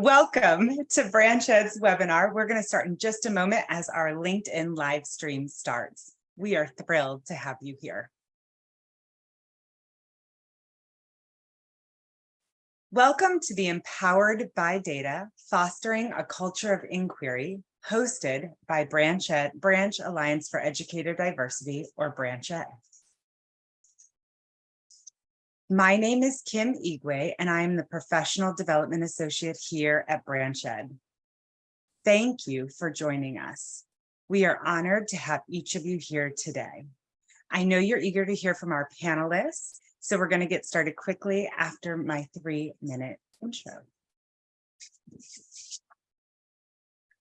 Welcome to BranchEd's webinar. We're going to start in just a moment as our LinkedIn live stream starts. We are thrilled to have you here. Welcome to the Empowered by Data, Fostering a Culture of Inquiry, hosted by BranchEd, Branch Alliance for Educator Diversity, or BranchEd. My name is Kim Igwe, and I am the Professional Development Associate here at BranchEd. Thank you for joining us. We are honored to have each of you here today. I know you're eager to hear from our panelists, so we're going to get started quickly after my three-minute intro.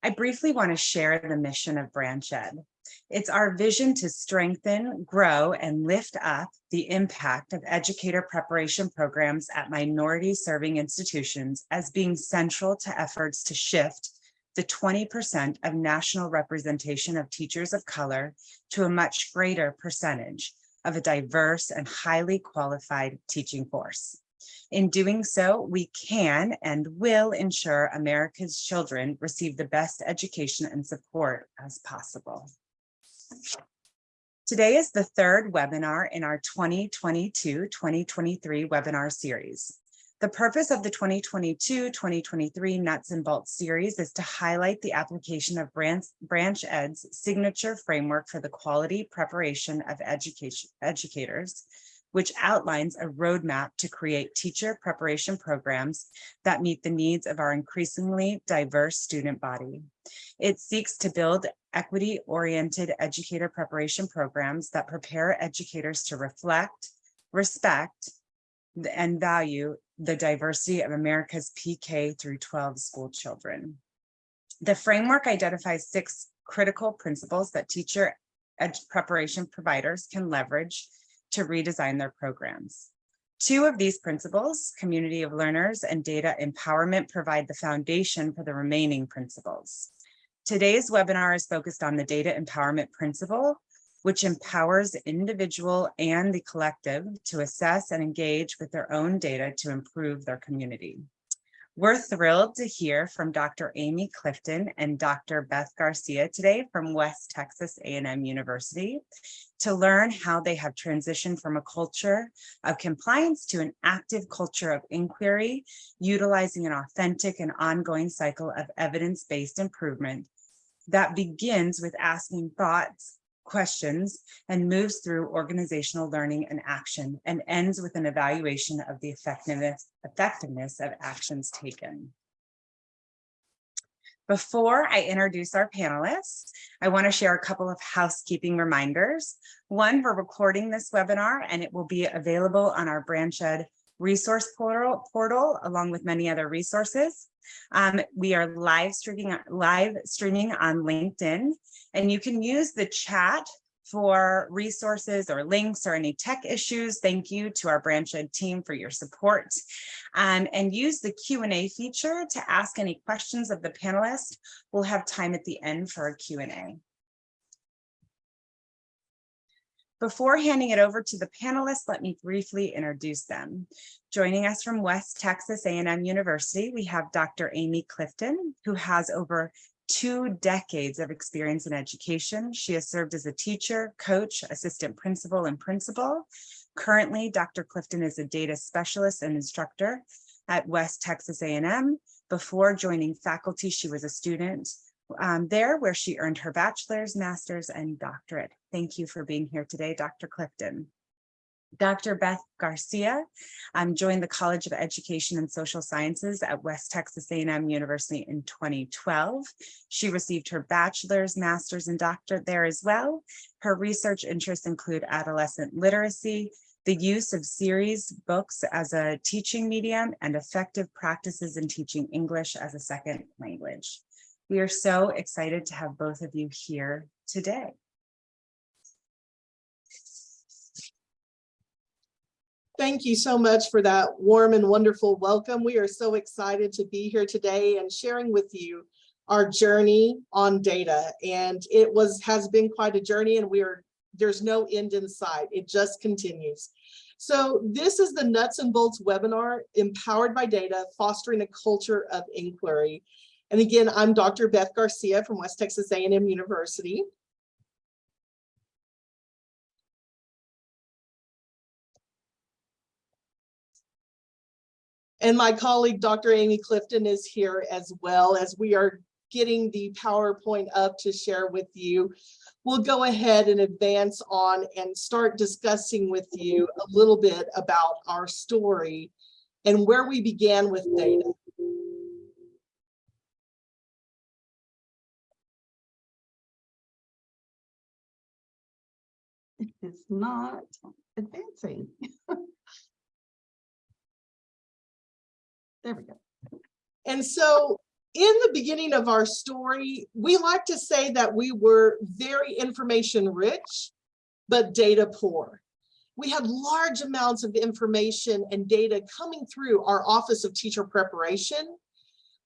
I briefly want to share the mission of BranchEd. It's our vision to strengthen, grow, and lift up the impact of educator preparation programs at minority serving institutions as being central to efforts to shift the 20% of national representation of teachers of color to a much greater percentage of a diverse and highly qualified teaching force. In doing so, we can and will ensure America's children receive the best education and support as possible. Today is the third webinar in our 2022-2023 webinar series. The purpose of the 2022-2023 Nuts and Bolts series is to highlight the application of Branch, BranchEd's signature framework for the quality preparation of education educators, which outlines a roadmap to create teacher preparation programs that meet the needs of our increasingly diverse student body. It seeks to build equity-oriented educator preparation programs that prepare educators to reflect, respect, and value the diversity of America's PK through 12 school children. The framework identifies six critical principles that teacher preparation providers can leverage to redesign their programs. Two of these principles, community of learners and data empowerment, provide the foundation for the remaining principles. Today's webinar is focused on the data empowerment principle, which empowers individual and the collective to assess and engage with their own data to improve their community. We're thrilled to hear from Dr. Amy Clifton and Dr. Beth Garcia today from West Texas A&M University to learn how they have transitioned from a culture of compliance to an active culture of inquiry, utilizing an authentic and ongoing cycle of evidence-based improvement that begins with asking thoughts, questions, and moves through organizational learning and action and ends with an evaluation of the effectiveness, effectiveness of actions taken. Before I introduce our panelists, I want to share a couple of housekeeping reminders. One, we're recording this webinar and it will be available on our BranchEd resource portal, portal along with many other resources. Um, we are live streaming, live streaming on LinkedIn, and you can use the chat for resources or links or any tech issues. Thank you to our BranchEd team for your support. Um, and use the Q&A feature to ask any questions of the panelists. We'll have time at the end for a Q&A. Before handing it over to the panelists, let me briefly introduce them. Joining us from West Texas A&M University, we have Dr. Amy Clifton, who has over two decades of experience in education. She has served as a teacher, coach, assistant principal, and principal. Currently, Dr. Clifton is a data specialist and instructor at West Texas A&M. Before joining faculty, she was a student um, there where she earned her bachelor's, master's, and doctorate. Thank you for being here today, Dr. Clifton. Dr. Beth Garcia um, joined the College of Education and Social Sciences at West Texas A&M University in 2012. She received her bachelor's, master's, and doctorate there as well. Her research interests include adolescent literacy, the use of series books as a teaching medium, and effective practices in teaching English as a second language. We are so excited to have both of you here today. Thank you so much for that warm and wonderful welcome. We are so excited to be here today and sharing with you our journey on data. And it was has been quite a journey and we are there's no end in sight. It just continues. So this is the nuts and bolts webinar, Empowered by Data, Fostering a Culture of Inquiry. And again, I'm Dr. Beth Garcia from West Texas A&M University. And my colleague, Dr. Amy Clifton is here as well as we are getting the PowerPoint up to share with you. We'll go ahead and advance on and start discussing with you a little bit about our story and where we began with data. It's not advancing. There we go. And so in the beginning of our story, we like to say that we were very information rich, but data poor. We had large amounts of information and data coming through our Office of Teacher Preparation,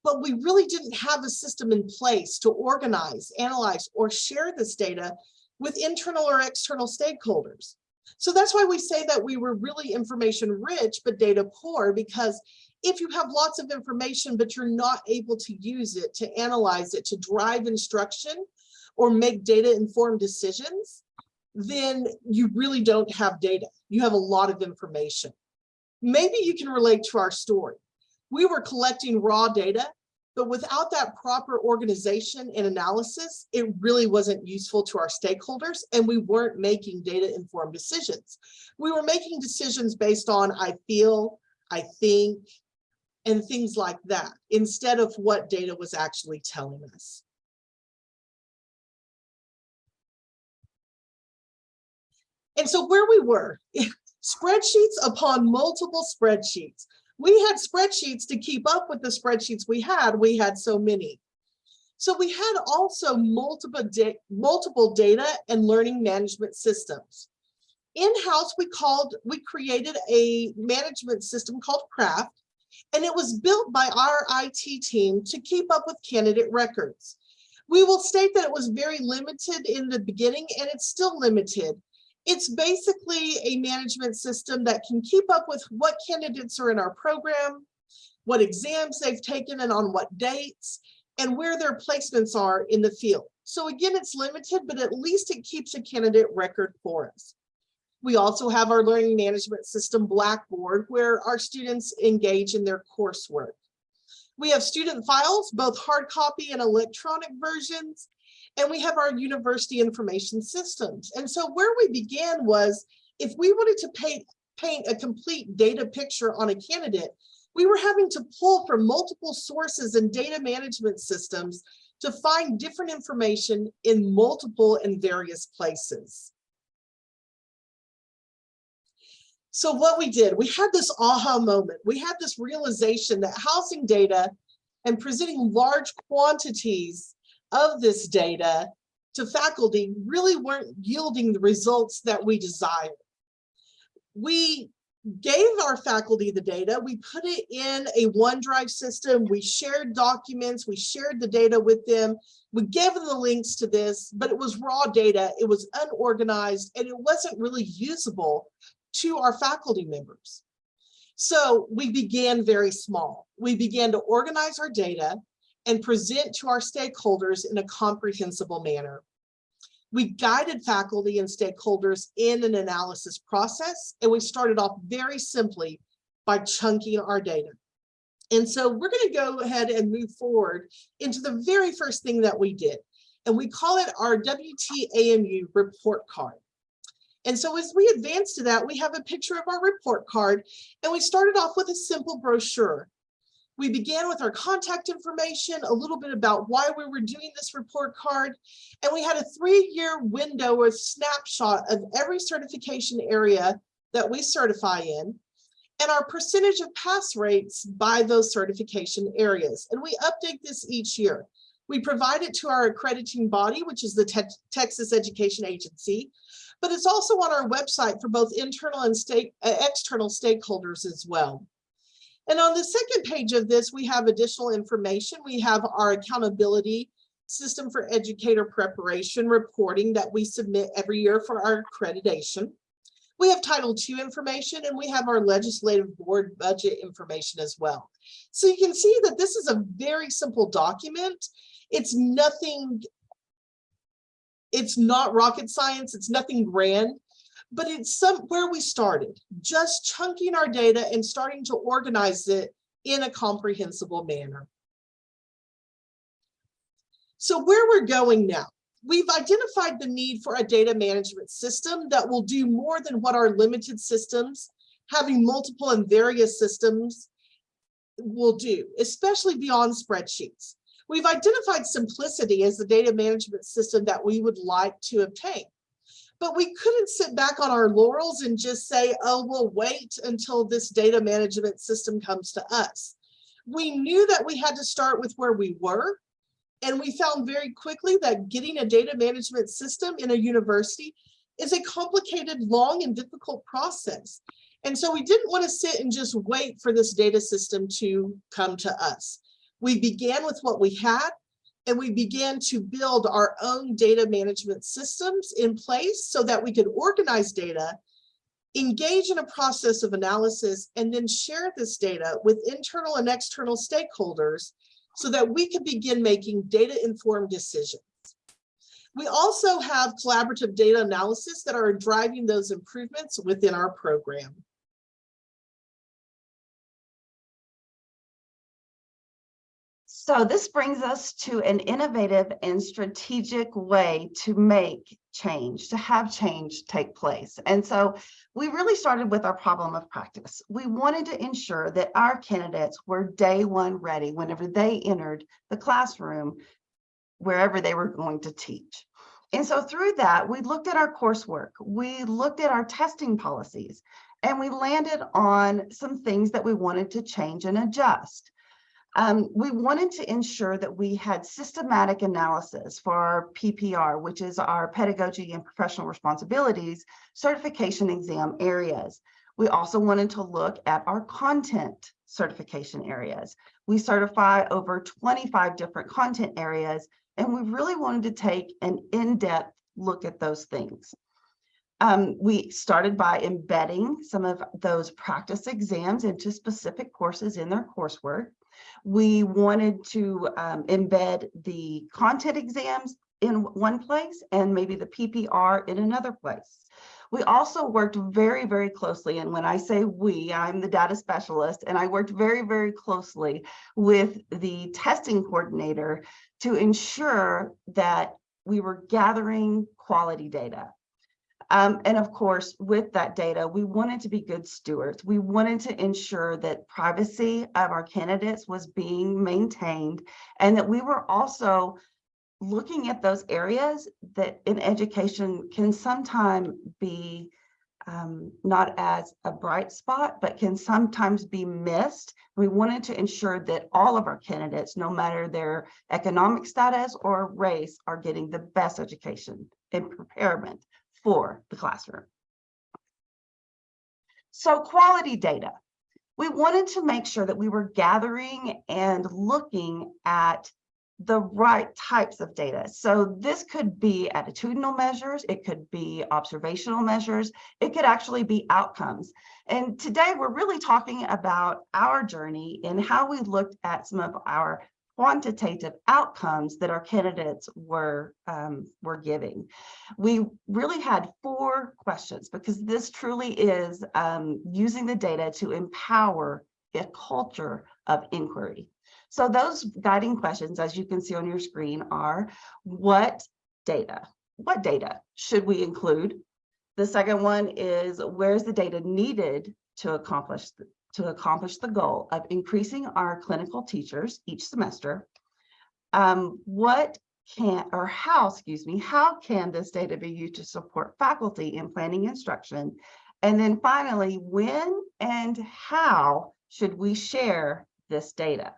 but we really didn't have a system in place to organize, analyze, or share this data with internal or external stakeholders. So that's why we say that we were really information rich, but data poor, because if you have lots of information, but you're not able to use it, to analyze it, to drive instruction, or make data informed decisions, then you really don't have data. You have a lot of information. Maybe you can relate to our story. We were collecting raw data, but without that proper organization and analysis, it really wasn't useful to our stakeholders and we weren't making data informed decisions. We were making decisions based on I feel, I think, and things like that, instead of what data was actually telling us. And so where we were, spreadsheets upon multiple spreadsheets. We had spreadsheets to keep up with the spreadsheets we had. We had so many. So we had also multiple, da multiple data and learning management systems. In-house, we called, we created a management system called Craft, and it was built by our IT team to keep up with candidate records. We will state that it was very limited in the beginning and it's still limited. It's basically a management system that can keep up with what candidates are in our program, what exams they've taken and on what dates, and where their placements are in the field. So again, it's limited, but at least it keeps a candidate record for us. We also have our learning management system Blackboard where our students engage in their coursework. We have student files, both hard copy and electronic versions, and we have our university information systems. And so where we began was if we wanted to paint, paint a complete data picture on a candidate, we were having to pull from multiple sources and data management systems to find different information in multiple and various places. So what we did, we had this aha moment. We had this realization that housing data and presenting large quantities of this data to faculty really weren't yielding the results that we desired. We gave our faculty the data, we put it in a OneDrive system, we shared documents, we shared the data with them, we gave them the links to this, but it was raw data, it was unorganized, and it wasn't really usable to our faculty members. So we began very small. We began to organize our data and present to our stakeholders in a comprehensible manner. We guided faculty and stakeholders in an analysis process, and we started off very simply by chunking our data. And so we're going to go ahead and move forward into the very first thing that we did. And we call it our WTAMU report card. And so as we advance to that, we have a picture of our report card, and we started off with a simple brochure. We began with our contact information, a little bit about why we were doing this report card, and we had a three-year window or snapshot of every certification area that we certify in, and our percentage of pass rates by those certification areas. And we update this each year. We provide it to our accrediting body, which is the Te Texas Education Agency, but it's also on our website for both internal and state, uh, external stakeholders as well. And on the second page of this, we have additional information. We have our accountability system for educator preparation reporting that we submit every year for our accreditation. We have Title II information and we have our legislative board budget information as well. So you can see that this is a very simple document. It's nothing, it's not rocket science, it's nothing grand, but it's some where we started, just chunking our data and starting to organize it in a comprehensible manner. So where we're going now, we've identified the need for a data management system that will do more than what our limited systems, having multiple and various systems will do, especially beyond spreadsheets. We've identified simplicity as the data management system that we would like to obtain. But we couldn't sit back on our laurels and just say, oh, we'll wait until this data management system comes to us. We knew that we had to start with where we were. And we found very quickly that getting a data management system in a university is a complicated, long and difficult process. And so we didn't want to sit and just wait for this data system to come to us. We began with what we had and we began to build our own data management systems in place so that we could organize data, engage in a process of analysis, and then share this data with internal and external stakeholders so that we could begin making data-informed decisions. We also have collaborative data analysis that are driving those improvements within our program. So this brings us to an innovative and strategic way to make change, to have change take place. And so we really started with our problem of practice. We wanted to ensure that our candidates were day one ready whenever they entered the classroom, wherever they were going to teach. And so through that, we looked at our coursework, we looked at our testing policies, and we landed on some things that we wanted to change and adjust. Um, we wanted to ensure that we had systematic analysis for our PPR, which is our pedagogy and professional responsibilities certification exam areas. We also wanted to look at our content certification areas. We certify over 25 different content areas, and we really wanted to take an in-depth look at those things. Um, we started by embedding some of those practice exams into specific courses in their coursework. We wanted to um, embed the content exams in one place and maybe the PPR in another place. We also worked very, very closely, and when I say we, I'm the data specialist, and I worked very, very closely with the testing coordinator to ensure that we were gathering quality data. Um, and of course, with that data, we wanted to be good stewards. We wanted to ensure that privacy of our candidates was being maintained and that we were also looking at those areas that in education can sometimes be um, not as a bright spot, but can sometimes be missed. We wanted to ensure that all of our candidates, no matter their economic status or race, are getting the best education and preparement for the classroom. So quality data. We wanted to make sure that we were gathering and looking at the right types of data. So this could be attitudinal measures, it could be observational measures, it could actually be outcomes. And today we're really talking about our journey and how we looked at some of our quantitative outcomes that our candidates were um, were giving. We really had four questions because this truly is um, using the data to empower a culture of inquiry. So those guiding questions, as you can see on your screen, are what data? What data should we include? The second one is where's the data needed to accomplish to accomplish the goal of increasing our clinical teachers each semester. Um, what can, or how, excuse me, how can this data be used to support faculty in planning instruction? And then finally, when and how should we share this data?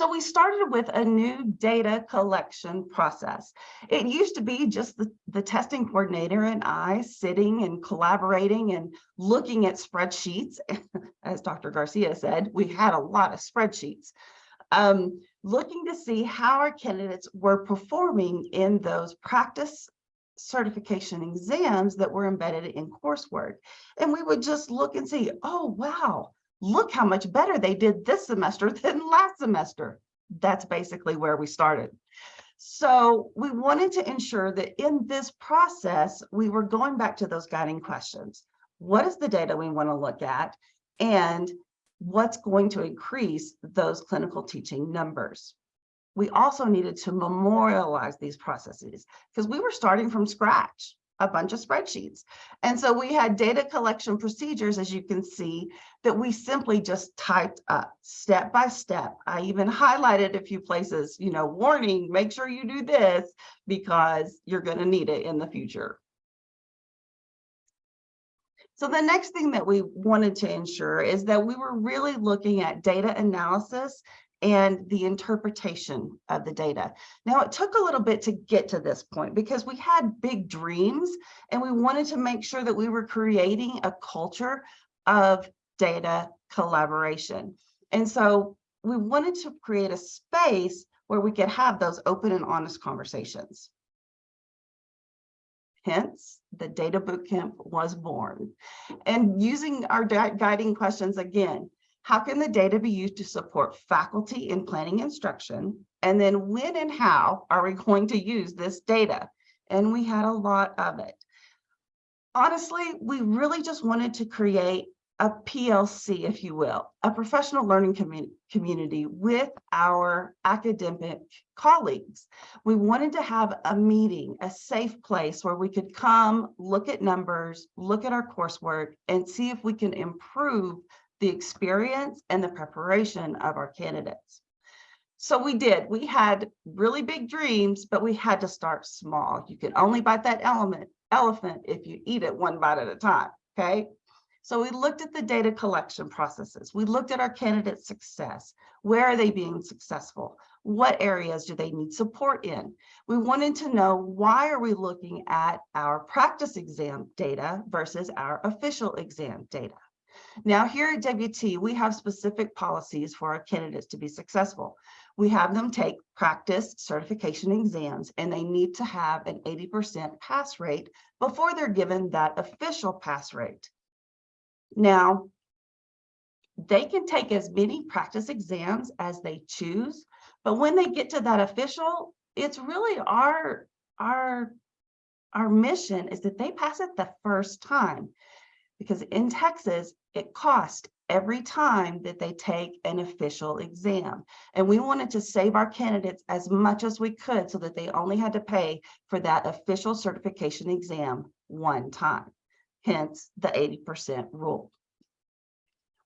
So we started with a new data collection process. It used to be just the, the testing coordinator and I sitting and collaborating and looking at spreadsheets. As Dr. Garcia said, we had a lot of spreadsheets. Um, looking to see how our candidates were performing in those practice certification exams that were embedded in coursework. And we would just look and see, oh, wow, look how much better they did this semester than last semester. That's basically where we started. So we wanted to ensure that in this process, we were going back to those guiding questions. What is the data we want to look at? And what's going to increase those clinical teaching numbers? We also needed to memorialize these processes because we were starting from scratch, a bunch of spreadsheets. And so we had data collection procedures, as you can see, that we simply just typed up step by step. I even highlighted a few places, you know, warning, make sure you do this because you're going to need it in the future. So the next thing that we wanted to ensure is that we were really looking at data analysis and the interpretation of the data. Now, it took a little bit to get to this point because we had big dreams and we wanted to make sure that we were creating a culture of data collaboration. And so we wanted to create a space where we could have those open and honest conversations. Hence, the Data Bootcamp was born. And using our guiding questions again, how can the data be used to support faculty in planning instruction? And then when and how are we going to use this data? And we had a lot of it. Honestly, we really just wanted to create a PLC, if you will, a professional learning commu- community with our academic colleagues. We wanted to have a meeting, a safe place where we could come, look at numbers, look at our coursework, and see if we can improve the experience and the preparation of our candidates. So we did. We had really big dreams, but we had to start small. You can only bite that element elephant if you eat it one bite at a time. Okay. So we looked at the data collection processes. We looked at our candidate success. Where are they being successful? What areas do they need support in? We wanted to know why are we looking at our practice exam data versus our official exam data? Now here at WT, we have specific policies for our candidates to be successful. We have them take practice certification exams and they need to have an 80% pass rate before they're given that official pass rate. Now, they can take as many practice exams as they choose, but when they get to that official, it's really our, our, our mission is that they pass it the first time. Because in Texas, it costs every time that they take an official exam. And we wanted to save our candidates as much as we could so that they only had to pay for that official certification exam one time, hence the 80% rule.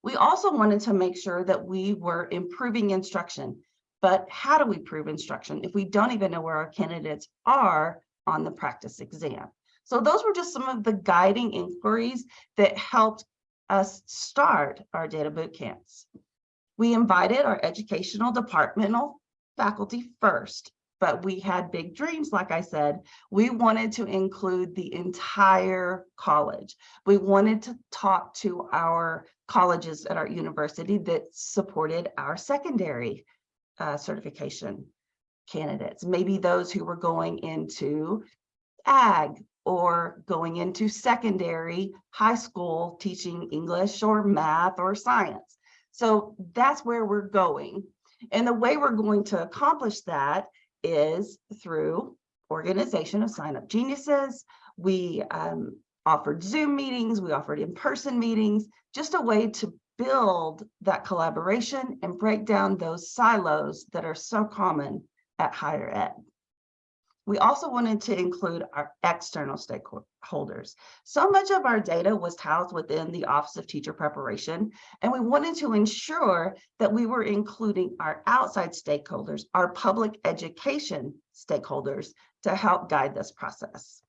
We also wanted to make sure that we were improving instruction. But how do we prove instruction if we don't even know where our candidates are on the practice exam? So those were just some of the guiding inquiries that helped us start our data boot camps. We invited our educational departmental faculty first, but we had big dreams, like I said. We wanted to include the entire college. We wanted to talk to our colleges at our university that supported our secondary uh, certification candidates, maybe those who were going into ag or going into secondary high school teaching English or math or science. So that's where we're going. And the way we're going to accomplish that is through organization of sign up geniuses. We um, offered Zoom meetings, we offered in-person meetings, just a way to build that collaboration and break down those silos that are so common at higher ed. We also wanted to include our external stakeholders. So much of our data was housed within the Office of Teacher Preparation, and we wanted to ensure that we were including our outside stakeholders, our public education stakeholders to help guide this process.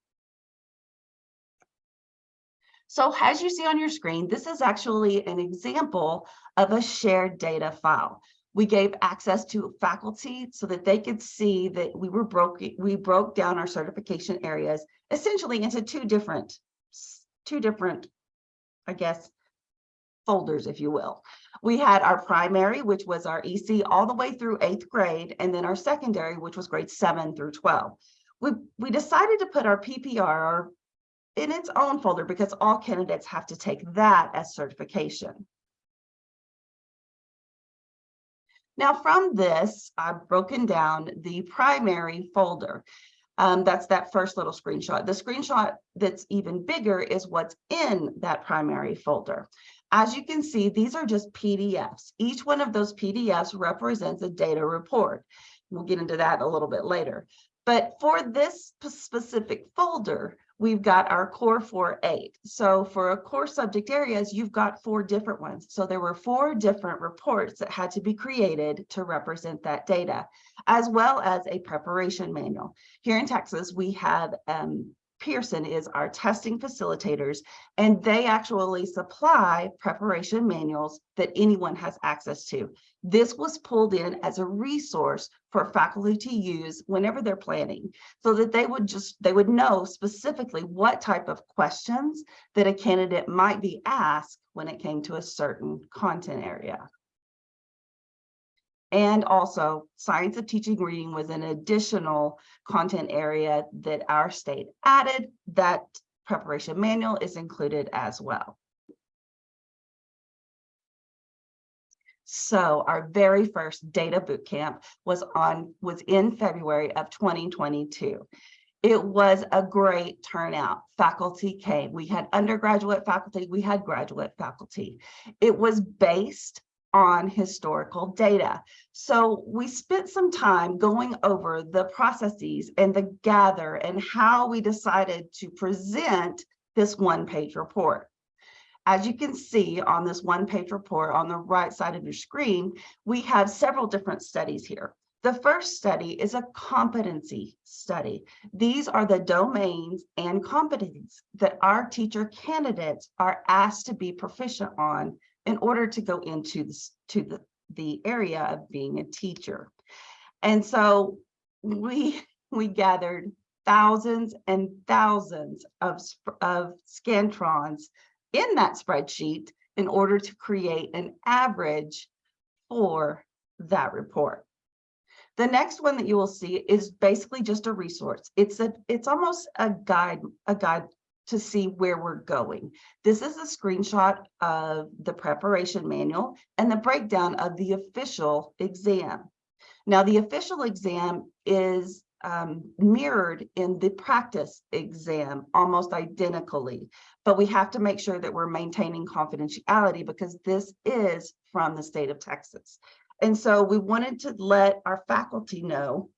So as you see on your screen, this is actually an example of a shared data file. We gave access to faculty so that they could see that we were broke, we broke down our certification areas essentially into two different, two different, I guess, folders, if you will. We had our primary, which was our EC all the way through eighth grade, and then our secondary, which was grade seven through 12. We, we decided to put our PPR in its own folder because all candidates have to take that as certification. Now from this, I've broken down the primary folder. Um, that's that first little screenshot. The screenshot that's even bigger is what's in that primary folder. As you can see, these are just PDFs. Each one of those PDFs represents a data report. We'll get into that a little bit later. But for this specific folder, we've got our core four eight. So for a core subject areas, you've got four different ones. So there were four different reports that had to be created to represent that data, as well as a preparation manual. Here in Texas, we have um, Pearson is our testing facilitators, and they actually supply preparation manuals that anyone has access to. This was pulled in as a resource for faculty to use whenever they're planning, so that they would just, they would know specifically what type of questions that a candidate might be asked when it came to a certain content area. And also, science of teaching reading was an additional content area that our state added. That preparation manual is included as well. So our very first data boot camp was on, was in February of 2022. It was a great turnout. Faculty came. We had undergraduate faculty, we had graduate faculty. It was based on historical data. So we spent some time going over the processes and the gather and how we decided to present this one-page report. As you can see on this one-page report on the right side of your screen, we have several different studies here. The first study is a competency study. These are the domains and competencies that our teacher candidates are asked to be proficient on in order to go into this, to the, the area of being a teacher. And so we, we gathered thousands and thousands of, of Scantrons in that spreadsheet in order to create an average for that report. The next one that you will see is basically just a resource. It's a, it's almost a guide, a guide to see where we're going. This is a screenshot of the preparation manual and the breakdown of the official exam. Now, the official exam is um, mirrored in the practice exam almost identically, but we have to make sure that we're maintaining confidentiality because this is from the state of Texas. And so we wanted to let our faculty know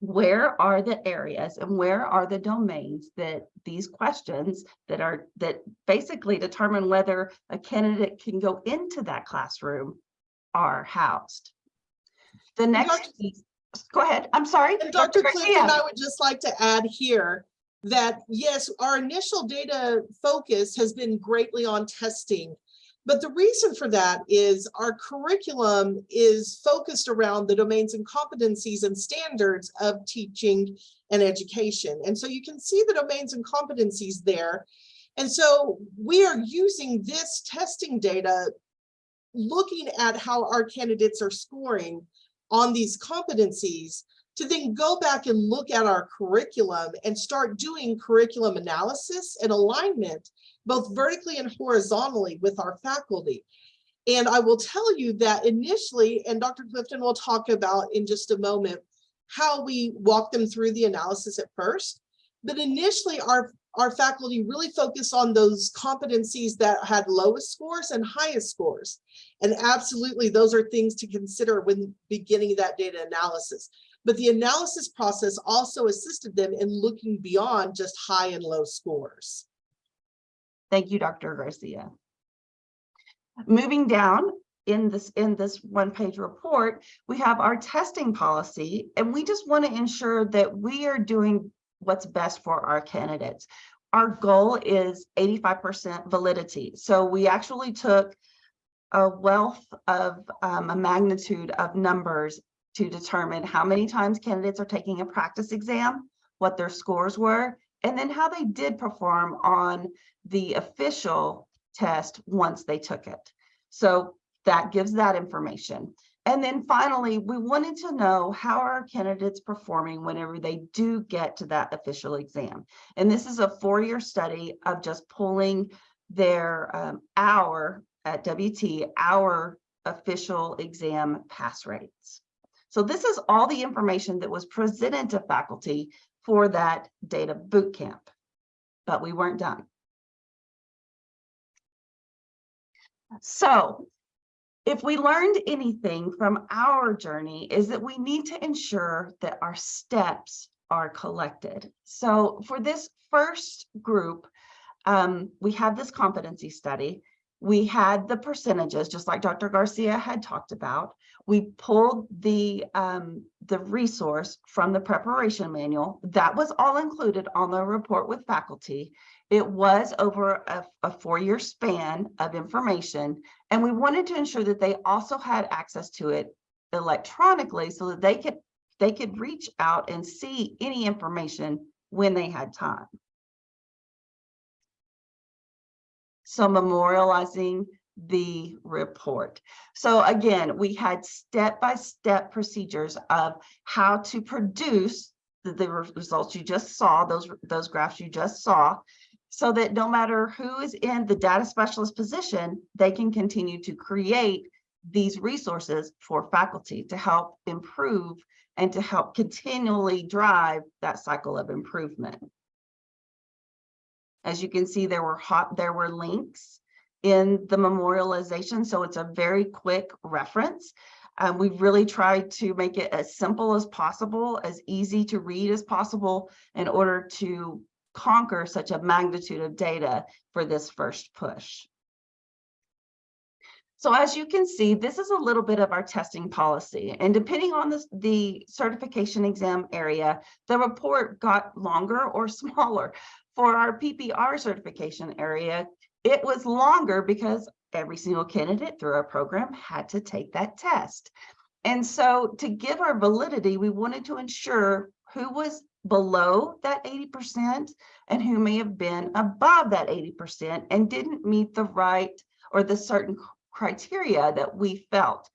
where are the areas and where are the domains that these questions that are that basically determine whether a candidate can go into that classroom are housed. The next, Dr. piece- go ahead, I'm sorry. And Dr. Garcia. Clifton, I would just like to add here that, yes, our initial data focus has been greatly on testing. But the reason for that is our curriculum is focused around the domains and competencies and standards of teaching and education. And so you can see the domains and competencies there. And so we are using this testing data, looking at how our candidates are scoring on these competencies to then go back and look at our curriculum and start doing curriculum analysis and alignment, both vertically and horizontally with our faculty. And I will tell you that initially, and Dr. Clifton will talk about in just a moment, how we walk them through the analysis at first. But initially, our, our faculty really focused on those competencies that had lowest scores and highest scores. And absolutely, those are things to consider when beginning that data analysis. But the analysis process also assisted them in looking beyond just high and low scores. Thank you, Dr. Garcia. Moving down in this, in this one-page report, we have our testing policy, and we just want to ensure that we are doing what's best for our candidates. Our goal is 85% validity. So we actually took a wealth of um, a magnitude of numbers to determine how many times candidates are taking a practice exam, what their scores were, and then how they did perform on the official test once they took it. So that gives that information. And then finally, we wanted to know how our candidates performing whenever they do get to that official exam. And this is a four-year study of just pulling their um, hour at WT, our official exam pass rates. So this is all the information that was presented to faculty for that data boot camp, but we weren't done. So if we learned anything from our journey is that we need to ensure that our steps are collected. So for this first group, um, we have this competency study. We had the percentages, just like Dr. Garcia had talked about. We pulled the, um, the resource from the preparation manual. That was all included on the report with faculty. It was over a, a four-year span of information, and we wanted to ensure that they also had access to it electronically so that they could, they could reach out and see any information when they had time. So memorializing the report. So again, we had step-by-step procedures of how to produce the, the results you just saw, those, those graphs you just saw, so that no matter who is in the data specialist position, they can continue to create these resources for faculty to help improve and to help continually drive that cycle of improvement. As you can see, there were hot, there were links in the memorialization, so it's a very quick reference. Um, we've really tried to make it as simple as possible, as easy to read as possible in order to conquer such a magnitude of data for this first push. So as you can see, this is a little bit of our testing policy. And depending on the, the certification exam area, the report got longer or smaller. For our PPR certification area, it was longer because every single candidate through our program had to take that test. And so to give our validity, we wanted to ensure who was below that 80% and who may have been above that 80% and didn't meet the right or the certain criteria that we felt.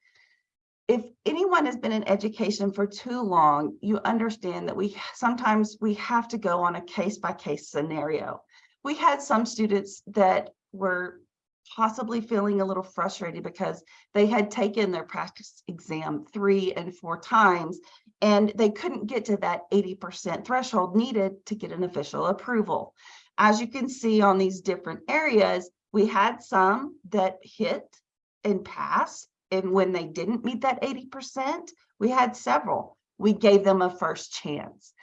If anyone has been in education for too long, you understand that we sometimes we have to go on a case by case scenario. We had some students that were possibly feeling a little frustrated because they had taken their practice exam three and four times and they couldn't get to that 80% threshold needed to get an official approval. As you can see on these different areas, we had some that hit and pass. And when they didn't meet that 80%, we had several. We gave them a first chance.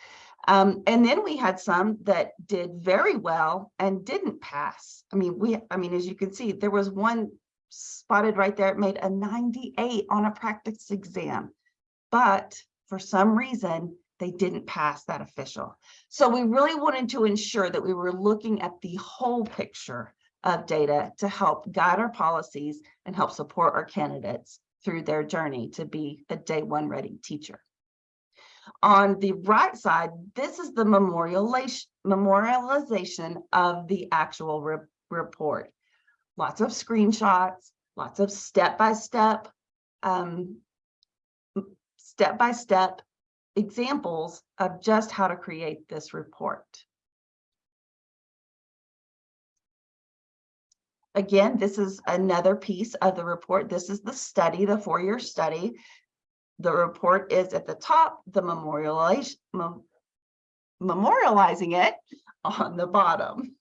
Um, and then we had some that did very well and didn't pass. I mean, we, I mean, as you can see, there was one spotted right there, it made a 98 on a practice exam, but for some reason, they didn't pass that official. So we really wanted to ensure that we were looking at the whole picture of data to help guide our policies and help support our candidates through their journey to be a day one ready teacher. On the right side, this is the memorialization, of the actual re report. Lots of screenshots, lots of step-by-step, um, step-by-step examples of just how to create this report. Again, this is another piece of the report. This is the study, the four-year study. The report is at the top, the memorialization, mem memorializing it on the bottom.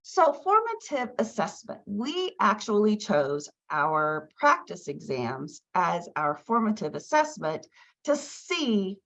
So formative assessment, we actually chose our practice exams as our formative assessment to see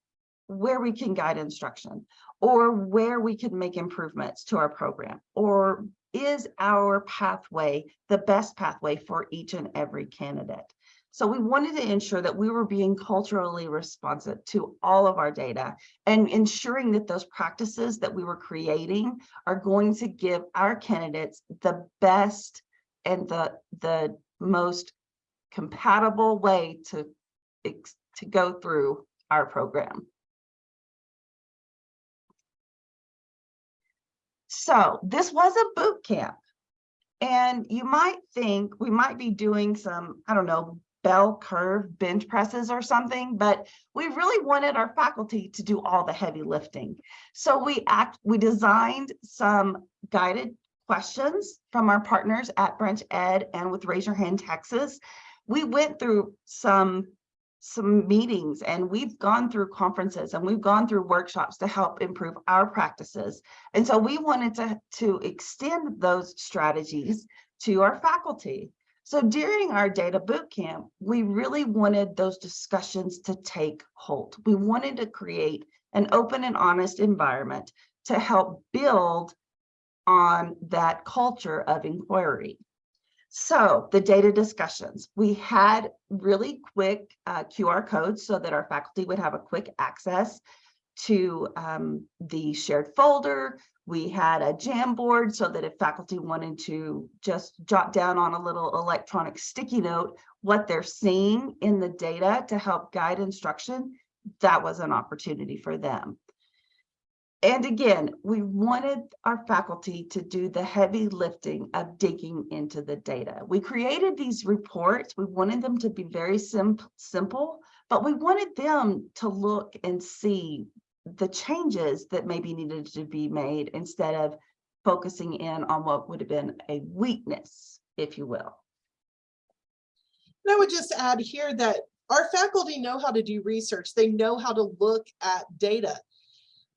where we can guide instruction or where we can make improvements to our program or is our pathway the best pathway for each and every candidate. So we wanted to ensure that we were being culturally responsive to all of our data and ensuring that those practices that we were creating are going to give our candidates the best and the, the most compatible way to, to go through our program. So this was a boot camp. And you might think we might be doing some, I don't know, bell curve bench presses or something, but we really wanted our faculty to do all the heavy lifting. So we act, we designed some guided questions from our partners at BranchEd and with Raise Your Hand Texas. We went through some some meetings and we've gone through conferences and we've gone through workshops to help improve our practices. And so we wanted to, to extend those strategies to our faculty. So during our data boot camp, we really wanted those discussions to take hold. We wanted to create an open and honest environment to help build on that culture of inquiry. So the data discussions, we had really quick uh, QR codes so that our faculty would have a quick access to um, the shared folder. We had a Jamboard so that if faculty wanted to just jot down on a little electronic sticky note what they're seeing in the data to help guide instruction, that was an opportunity for them. And again, we wanted our faculty to do the heavy lifting of digging into the data. We created these reports. We wanted them to be very sim simple, but we wanted them to look and see the changes that maybe needed to be made instead of focusing in on what would have been a weakness, if you will. And I would just add here that our faculty know how to do research. They know how to look at data.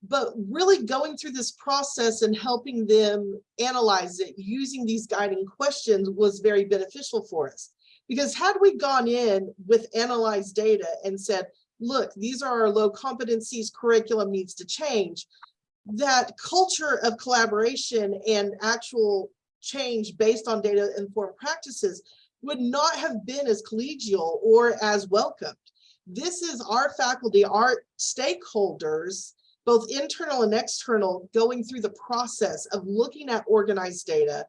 But really going through this process and helping them analyze it using these guiding questions was very beneficial for us. Because had we gone in with analyzed data and said, look, these are our low competencies, curriculum needs to change, that culture of collaboration and actual change based on data informed practices would not have been as collegial or as welcomed. This is our faculty, our stakeholders, both internal and external, going through the process of looking at organized data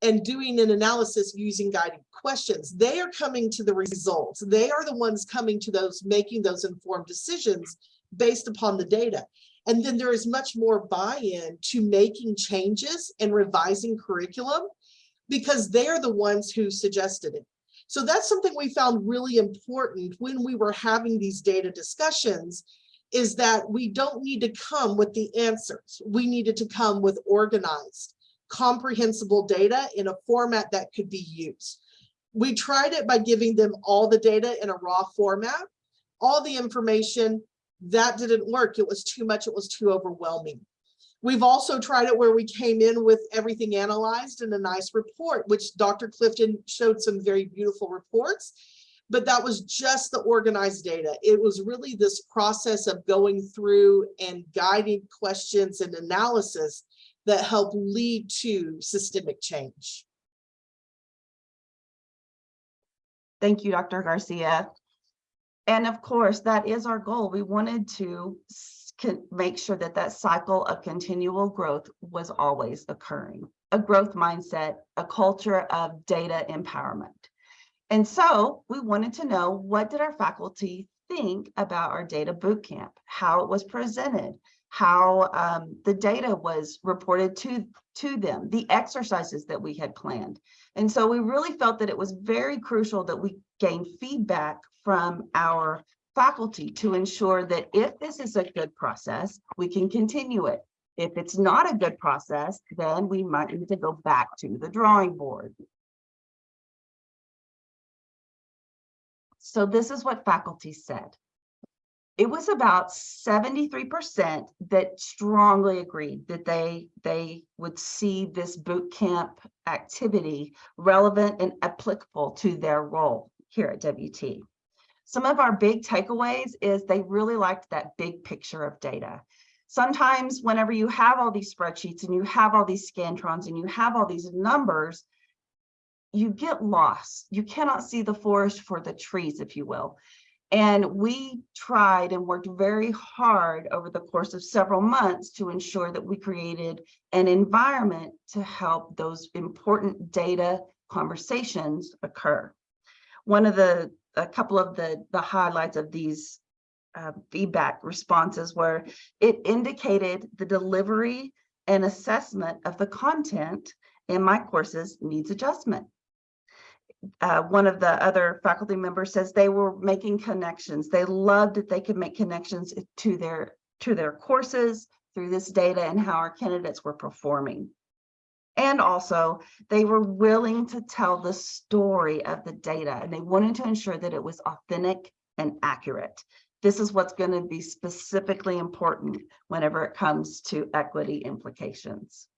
and doing an analysis using guided questions. They are coming to the results. They are the ones coming to those, making those informed decisions based upon the data. And then there is much more buy-in to making changes and revising curriculum because they are the ones who suggested it. So that's something we found really important when we were having these data discussions is that we don't need to come with the answers. We needed to come with organized, comprehensible data in a format that could be used. We tried it by giving them all the data in a raw format, all the information, that didn't work. It was too much, it was too overwhelming. We've also tried it where we came in with everything analyzed in a nice report, which Dr. Clifton showed some very beautiful reports but that was just the organized data. It was really this process of going through and guiding questions and analysis that help lead to systemic change. Thank you, Dr. Garcia. And of course, that is our goal. We wanted to make sure that that cycle of continual growth was always occurring. A growth mindset, a culture of data empowerment. And so we wanted to know what did our faculty think about our data bootcamp, how it was presented, how um, the data was reported to, to them, the exercises that we had planned. And so we really felt that it was very crucial that we gain feedback from our faculty to ensure that if this is a good process, we can continue it. If it's not a good process, then we might need to go back to the drawing board. So this is what faculty said. It was about 73% that strongly agreed that they, they would see this boot camp activity relevant and applicable to their role here at WT. Some of our big takeaways is they really liked that big picture of data. Sometimes whenever you have all these spreadsheets and you have all these Scantrons and you have all these numbers, you get lost. You cannot see the forest for the trees, if you will. And we tried and worked very hard over the course of several months to ensure that we created an environment to help those important data conversations occur. One of the, a couple of the, the highlights of these uh, feedback responses were it indicated the delivery and assessment of the content in my courses needs adjustment. Uh, one of the other faculty members says they were making connections. They loved that they could make connections to their to their courses through this data and how our candidates were performing. And also they were willing to tell the story of the data and they wanted to ensure that it was authentic and accurate. This is what's going to be specifically important whenever it comes to equity implications.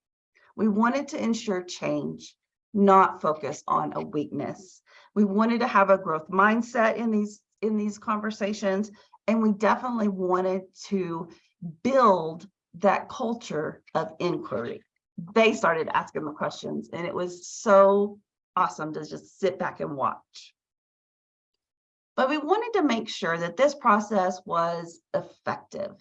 We wanted to ensure change, not focus on a weakness. We wanted to have a growth mindset in these in these conversations, and we definitely wanted to build that culture of inquiry. They started asking the questions, and it was so awesome to just sit back and watch. But we wanted to make sure that this process was effective.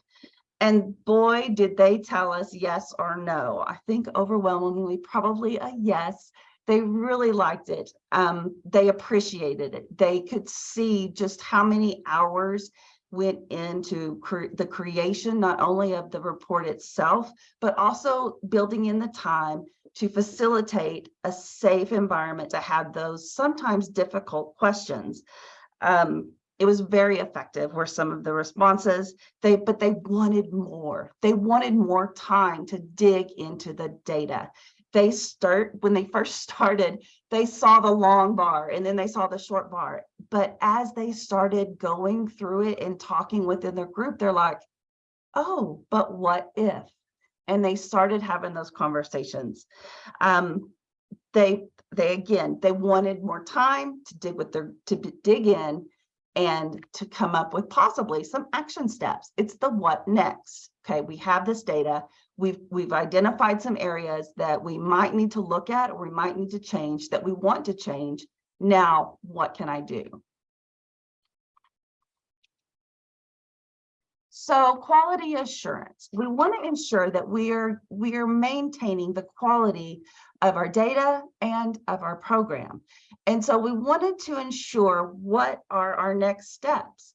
And boy, did they tell us yes or no. I think overwhelmingly, probably a yes. They really liked it. Um, they appreciated it. They could see just how many hours went into cre the creation, not only of the report itself, but also building in the time to facilitate a safe environment to have those sometimes difficult questions. Um, it was very effective were some of the responses they but they wanted more they wanted more time to dig into the data they start when they first started they saw the long bar and then they saw the short bar but as they started going through it and talking within their group they're like oh but what if and they started having those conversations um they they again they wanted more time to dig with their to dig in and to come up with possibly some action steps. It's the what next. Okay, we have this data. We've we've identified some areas that we might need to look at or we might need to change that we want to change. Now, what can I do? So quality assurance, we want to ensure that we are we are maintaining the quality of our data and of our program. And so we wanted to ensure what are our next steps.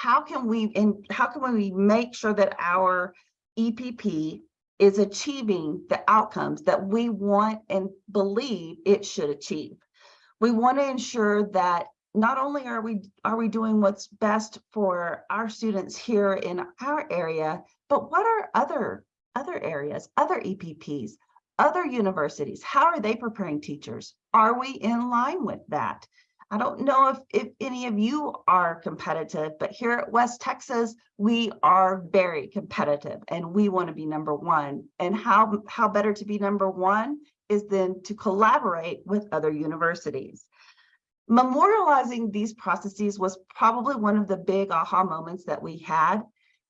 How can we in how can we make sure that our EPP is achieving the outcomes that we want and believe it should achieve. We want to ensure that not only are we are we doing what's best for our students here in our area, but what are other other areas, other EPPs, other universities, how are they preparing teachers? Are we in line with that? I don't know if, if any of you are competitive, but here at West Texas, we are very competitive and we want to be number one. And how, how better to be number one is then to collaborate with other universities. Memorializing these processes was probably one of the big aha moments that we had.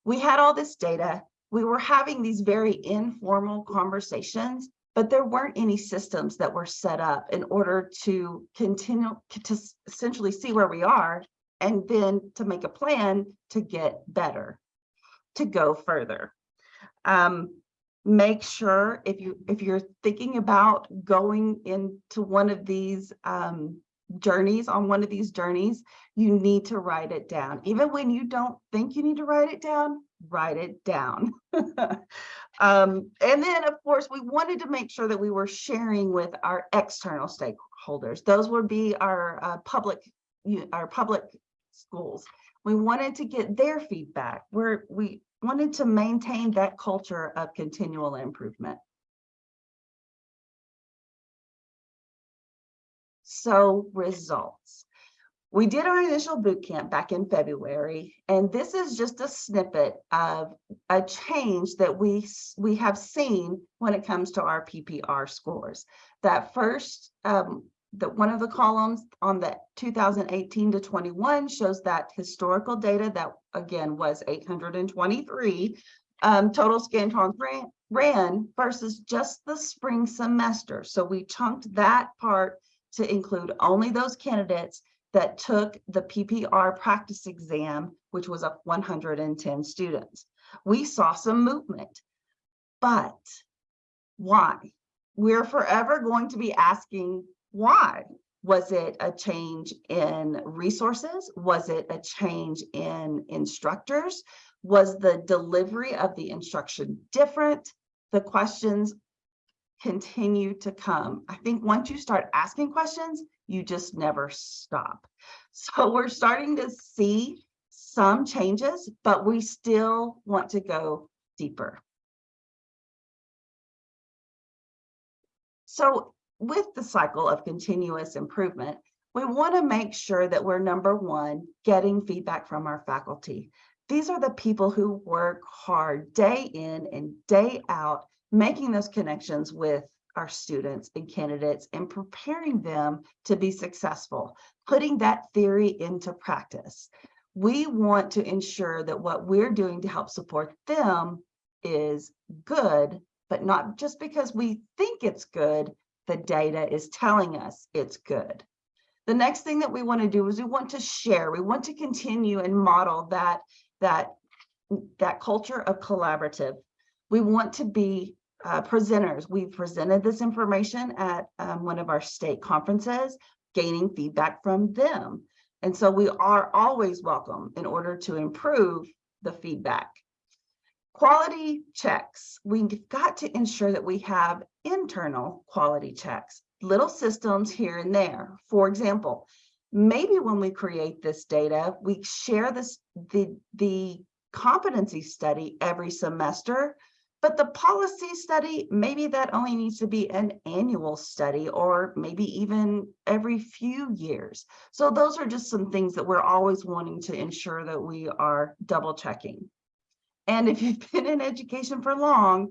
We had all this data. We were having these very informal conversations but there weren't any systems that were set up in order to continue to essentially see where we are and then to make a plan to get better, to go further. Um, make sure if you if you're thinking about going into one of these um, journeys on one of these journeys, you need to write it down. Even when you don't think you need to write it down, write it down. um, and then, of course, we wanted to make sure that we were sharing with our external stakeholders. Those would be our uh, public, our public schools. We wanted to get their feedback. Where we wanted to maintain that culture of continual improvement. So results. We did our initial boot camp back in February, and this is just a snippet of a change that we, we have seen when it comes to our PPR scores. That first, um, that one of the columns on the 2018 to 21 shows that historical data that again was 823 um, total Scantrons ran, ran versus just the spring semester. So we chunked that part to include only those candidates that took the PPR practice exam, which was up 110 students. We saw some movement, but why? We're forever going to be asking why. Was it a change in resources? Was it a change in instructors? Was the delivery of the instruction different? The questions continue to come. I think once you start asking questions, you just never stop. So we're starting to see some changes, but we still want to go deeper. So with the cycle of continuous improvement, we want to make sure that we're number one, getting feedback from our faculty. These are the people who work hard day in and day out, making those connections with our students and candidates and preparing them to be successful, putting that theory into practice. We want to ensure that what we're doing to help support them is good, but not just because we think it's good, the data is telling us it's good. The next thing that we want to do is we want to share, we want to continue and model that, that, that culture of collaborative. We want to be uh, presenters. We've presented this information at um, one of our state conferences, gaining feedback from them. And so we are always welcome in order to improve the feedback. Quality checks. We've got to ensure that we have internal quality checks, little systems here and there. For example, maybe when we create this data, we share this the, the competency study every semester, but the policy study, maybe that only needs to be an annual study or maybe even every few years. So those are just some things that we're always wanting to ensure that we are double checking. And if you've been in education for long,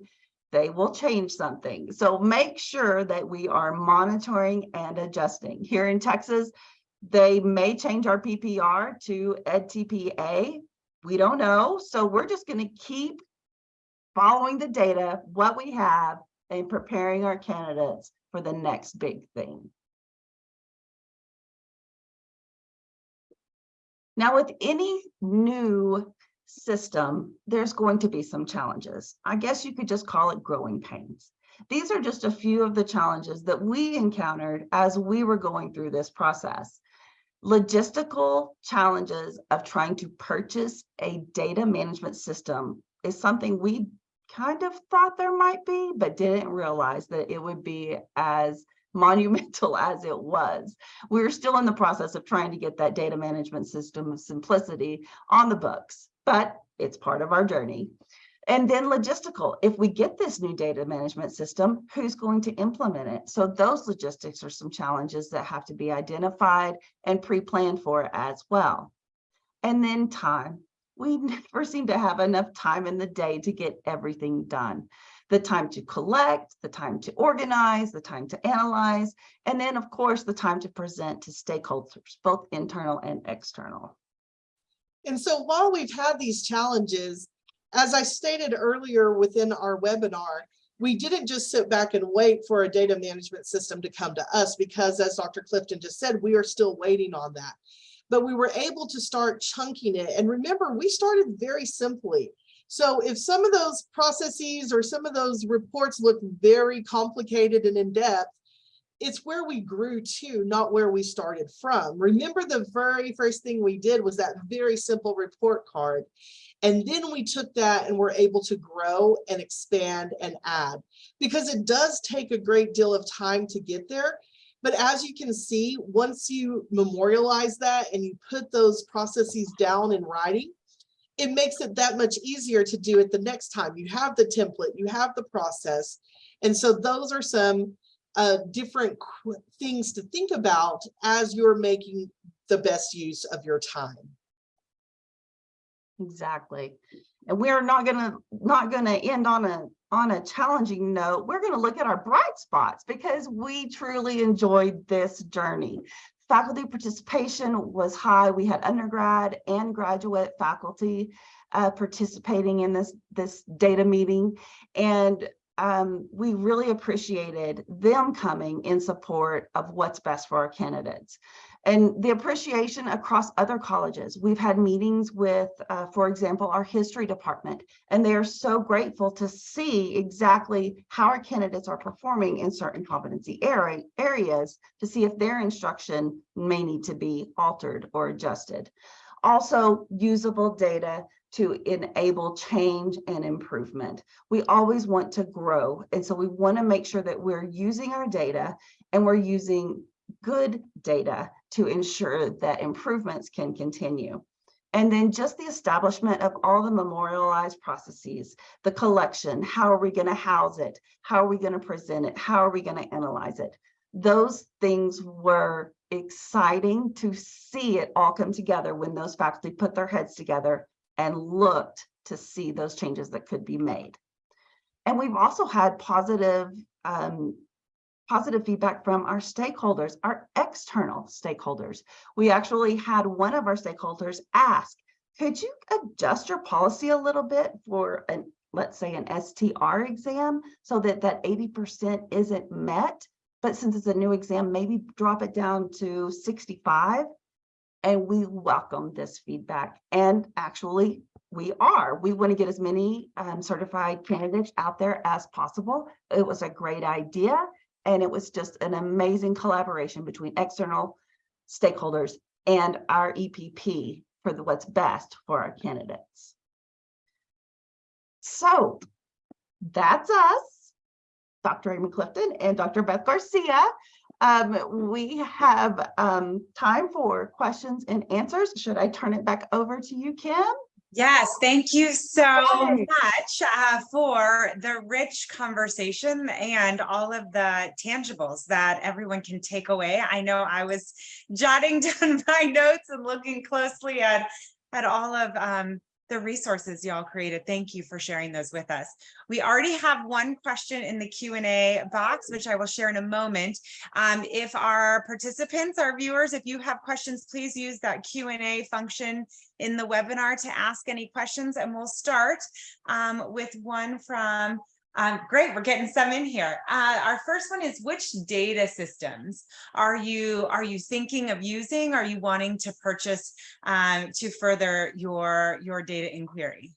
they will change something. So make sure that we are monitoring and adjusting. Here in Texas, they may change our PPR to EdTPA. We don't know. So we're just going to keep following the data, what we have, and preparing our candidates for the next big thing. Now, with any new system, there's going to be some challenges. I guess you could just call it growing pains. These are just a few of the challenges that we encountered as we were going through this process. Logistical challenges of trying to purchase a data management system is something we kind of thought there might be, but didn't realize that it would be as monumental as it was. We are still in the process of trying to get that data management system of Simplicity on the books, but it's part of our journey. And then logistical, if we get this new data management system, who's going to implement it? So those logistics are some challenges that have to be identified and pre-planned for as well. And then time we never seem to have enough time in the day to get everything done. The time to collect, the time to organize, the time to analyze, and then of course, the time to present to stakeholders, both internal and external. And so while we've had these challenges, as I stated earlier within our webinar, we didn't just sit back and wait for a data management system to come to us because as Dr. Clifton just said, we are still waiting on that but we were able to start chunking it. And remember, we started very simply. So if some of those processes or some of those reports look very complicated and in depth, it's where we grew to, not where we started from. Remember the very first thing we did was that very simple report card. And then we took that and were able to grow and expand and add because it does take a great deal of time to get there. But as you can see, once you memorialize that and you put those processes down in writing, it makes it that much easier to do it the next time. You have the template, you have the process. And so those are some uh, different things to think about as you're making the best use of your time. Exactly. And we're not gonna not gonna end on a on a challenging note, we're going to look at our bright spots because we truly enjoyed this journey. Faculty participation was high. We had undergrad and graduate faculty uh, participating in this, this data meeting. And um, we really appreciated them coming in support of what's best for our candidates and the appreciation across other colleges. We've had meetings with, uh, for example, our history department, and they are so grateful to see exactly how our candidates are performing in certain competency area, areas to see if their instruction may need to be altered or adjusted. Also usable data to enable change and improvement. We always want to grow. And so we want to make sure that we're using our data and we're using good data to ensure that improvements can continue. And then just the establishment of all the memorialized processes, the collection, how are we going to house it? How are we going to present it? How are we going to analyze it? Those things were exciting to see it all come together when those faculty put their heads together and looked to see those changes that could be made. And we've also had positive um, positive feedback from our stakeholders, our external stakeholders. We actually had one of our stakeholders ask, could you adjust your policy a little bit for an, let's say an STR exam so that that 80% isn't met, but since it's a new exam, maybe drop it down to 65. And we welcome this feedback. And actually, we are. We want to get as many um, certified candidates out there as possible. It was a great idea. And it was just an amazing collaboration between external stakeholders and our EPP for the what's best for our candidates. So that's us, Dr. Amy Clifton and Dr. Beth Garcia. Um, we have um, time for questions and answers. Should I turn it back over to you, Kim? Yes, thank you so much uh, for the rich conversation and all of the tangibles that everyone can take away. I know I was jotting down my notes and looking closely at, at all of um, the resources y'all created. Thank you for sharing those with us. We already have one question in the Q&A box, which I will share in a moment. Um, if our participants, our viewers, if you have questions, please use that Q&A function in the webinar to ask any questions and we'll start um, with one from um, great, we're getting some in here. Uh, our first one is which data systems are you are you thinking of using? Are you wanting to purchase um, to further your your data inquiry?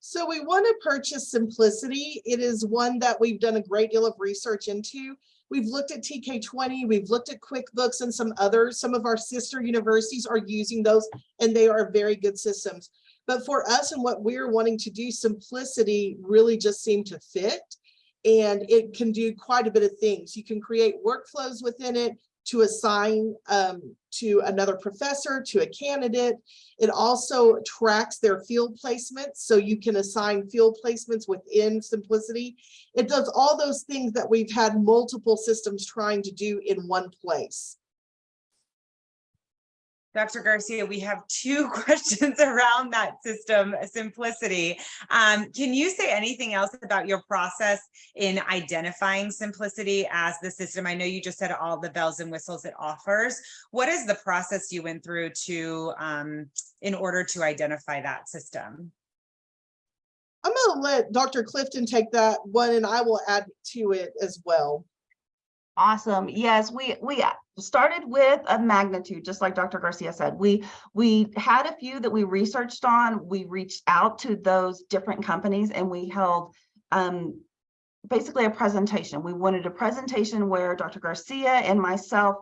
So we want to purchase Simplicity. It is one that we've done a great deal of research into. We've looked at TK20, we've looked at QuickBooks and some others. Some of our sister universities are using those and they are very good systems. But for us and what we're wanting to do, Simplicity really just seemed to fit. And it can do quite a bit of things. You can create workflows within it to assign um, to another professor, to a candidate. It also tracks their field placements, so you can assign field placements within Simplicity. It does all those things that we've had multiple systems trying to do in one place. Dr. Garcia, we have two questions around that system Simplicity. Um, can you say anything else about your process in identifying Simplicity as the system? I know you just said all the bells and whistles it offers. What is the process you went through to um, in order to identify that system? I'm going to let Dr. Clifton take that one and I will add to it as well. Awesome. Yes, we we started with a magnitude, just like Dr. Garcia said. We we had a few that we researched on. We reached out to those different companies and we held um, basically a presentation. We wanted a presentation where Dr. Garcia and myself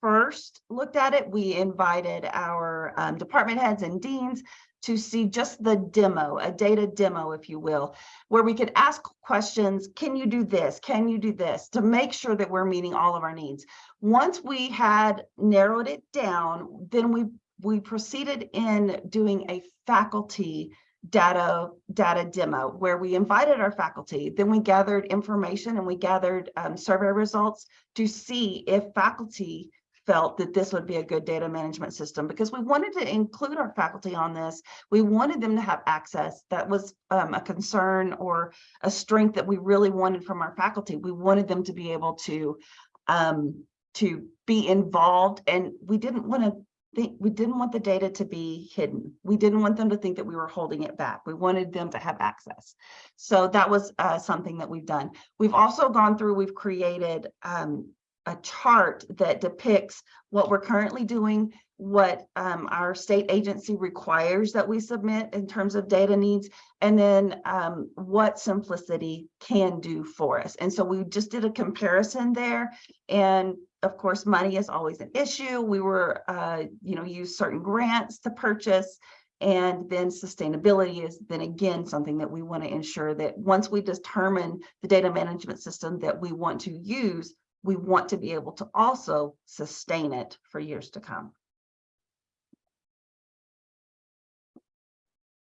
first looked at it. We invited our um, department heads and deans to see just the demo, a data demo, if you will, where we could ask questions, can you do this? Can you do this? To make sure that we're meeting all of our needs. Once we had narrowed it down, then we, we proceeded in doing a faculty data data demo where we invited our faculty then we gathered information and we gathered um, survey results to see if faculty felt that this would be a good data management system because we wanted to include our faculty on this. We wanted them to have access. That was um, a concern or a strength that we really wanted from our faculty. We wanted them to be able to um, to be involved and we didn't want to think we didn't want the data to be hidden. We didn't want them to think that we were holding it back. We wanted them to have access. So that was uh, something that we've done. We've also gone through, we've created um, a chart that depicts what we're currently doing, what um, our state agency requires that we submit in terms of data needs, and then um, what Simplicity can do for us. And so we just did a comparison there. And of course, money is always an issue. We were, uh, you know, use certain grants to purchase. And then sustainability is then again, something that we want to ensure that once we determine the data management system that we want to use, we want to be able to also sustain it for years to come.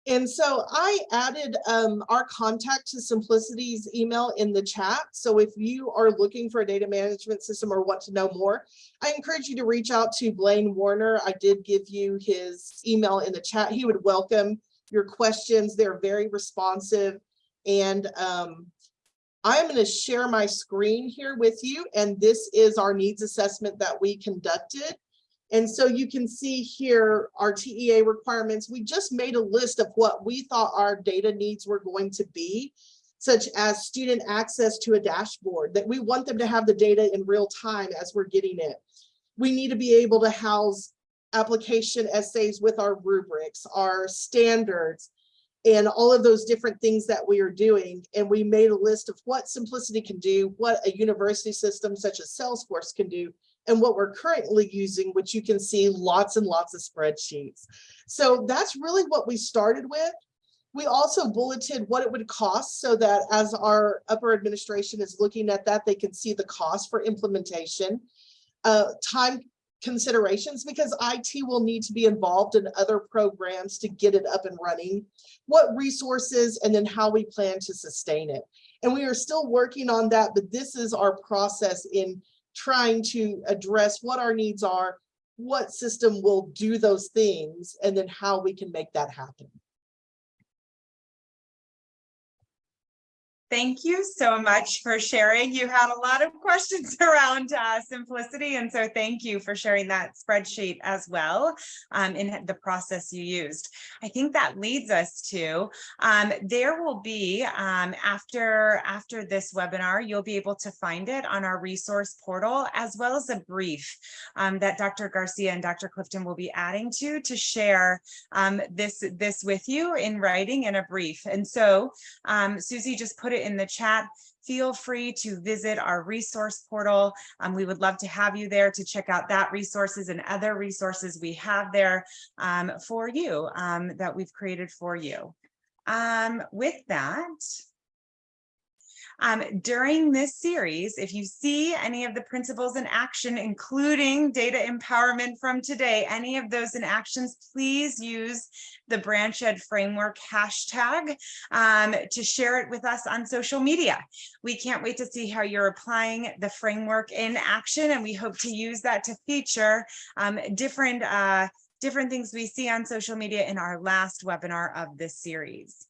And so I added um, our contact to Simplicity's email in the chat. So if you are looking for a data management system or want to know more, I encourage you to reach out to Blaine Warner. I did give you his email in the chat. He would welcome your questions. They're very responsive. And um, I'm going to share my screen here with you. And this is our needs assessment that we conducted. And so you can see here our TEA requirements. We just made a list of what we thought our data needs were going to be, such as student access to a dashboard, that we want them to have the data in real time as we're getting it. We need to be able to house application essays with our rubrics, our standards, and all of those different things that we are doing. And we made a list of what Simplicity can do, what a university system such as Salesforce can do, and what we're currently using, which you can see lots and lots of spreadsheets. So that's really what we started with. We also bulleted what it would cost so that as our upper administration is looking at that, they can see the cost for implementation, uh, time considerations, because IT will need to be involved in other programs to get it up and running, what resources, and then how we plan to sustain it. And we are still working on that, but this is our process in trying to address what our needs are, what system will do those things, and then how we can make that happen. Thank you so much for sharing. You had a lot of questions around uh, Simplicity, and so thank you for sharing that spreadsheet as well um, in the process you used. I think that leads us to um, there will be um, after after this webinar, you'll be able to find it on our resource portal as well as a brief um, that Dr. Garcia and Dr. Clifton will be adding to to share um, this this with you in writing in a brief. And so um, Susie just put it in the chat. Feel free to visit our resource portal. Um, we would love to have you there to check out that resources and other resources we have there um, for you um, that we've created for you. Um, with that, um, during this series, if you see any of the principles in action, including data empowerment from today, any of those in actions, please use the BranchEd Framework hashtag um, to share it with us on social media. We can't wait to see how you're applying the framework in action, and we hope to use that to feature um, different uh, different things we see on social media in our last webinar of this series.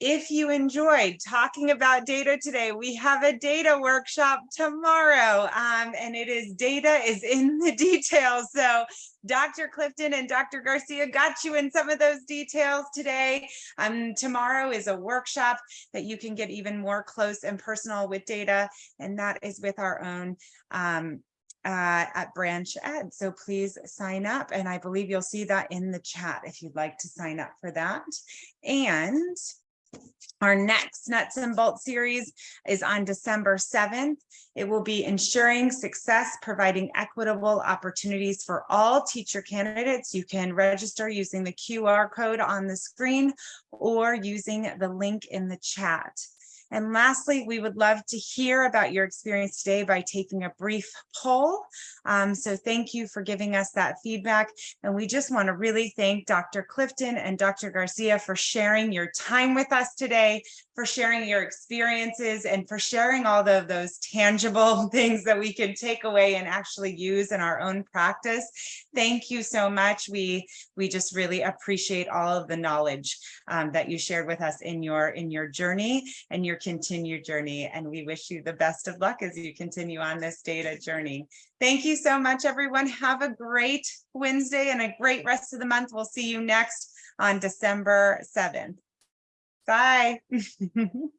If you enjoyed talking about data today, we have a data workshop tomorrow um, and it is data is in the details. So Dr. Clifton and Dr. Garcia got you in some of those details today. Um, tomorrow is a workshop that you can get even more close and personal with data and that is with our own um, uh, at Branch Ed. So please sign up. And I believe you'll see that in the chat if you'd like to sign up for that. And our next nuts and bolts series is on December 7th. It will be ensuring success, providing equitable opportunities for all teacher candidates. You can register using the QR code on the screen or using the link in the chat. And lastly, we would love to hear about your experience today by taking a brief poll. Um, so thank you for giving us that feedback. And we just want to really thank Dr. Clifton and Dr. Garcia for sharing your time with us today, for sharing your experiences and for sharing all of those tangible things that we can take away and actually use in our own practice. Thank you so much. We, we just really appreciate all of the knowledge um, that you shared with us in your, in your journey and your continued journey. And we wish you the best of luck as you continue on this data journey. Thank you so much, everyone. Have a great Wednesday and a great rest of the month. We'll see you next on December 7th. Bye.